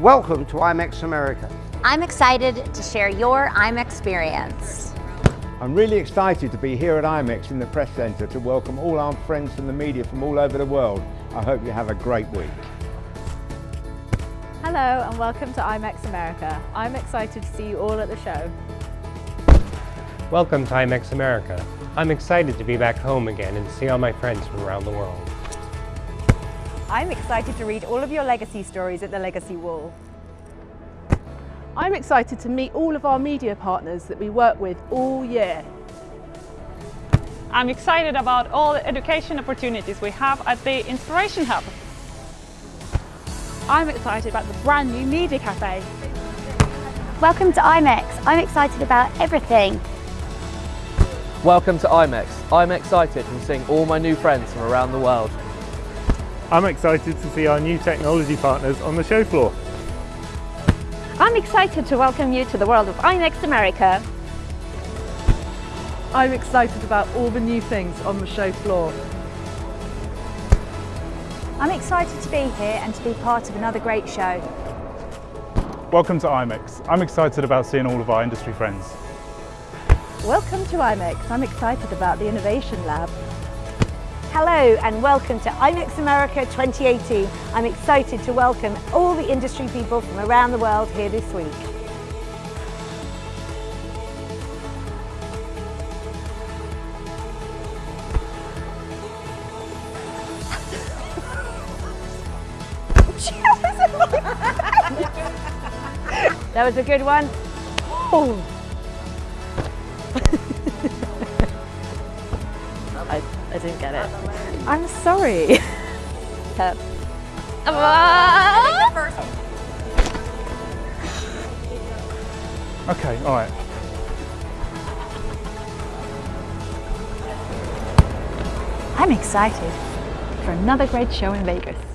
Welcome to IMEX America. I'm excited to share your IMEX experience. I'm really excited to be here at IMEX in the Press Centre to welcome all our friends from the media from all over the world. I hope you have a great week. Hello and welcome to IMEX America. I'm excited to see you all at the show. Welcome to IMEX America. I'm excited to be back home again and see all my friends from around the world. I'm excited to read all of your legacy stories at the Legacy Wall. I'm excited to meet all of our media partners that we work with all year. I'm excited about all the education opportunities we have at the Inspiration Hub. I'm excited about the brand new Media Cafe. Welcome to IMEX. I'm excited about everything. Welcome to IMEX. I'm excited from seeing all my new friends from around the world. I'm excited to see our new technology partners on the show floor. I'm excited to welcome you to the world of IMEX America. I'm excited about all the new things on the show floor. I'm excited to be here and to be part of another great show. Welcome to IMEX. I'm excited about seeing all of our industry friends. Welcome to IMEX. I'm excited about the Innovation Lab. Hello and welcome to IMEX America 2018. I'm excited to welcome all the industry people from around the world here this week. that was a good one. Oh. I, I didn't get it. I'm sorry. Okay, all right. I'm excited for another great show in Vegas.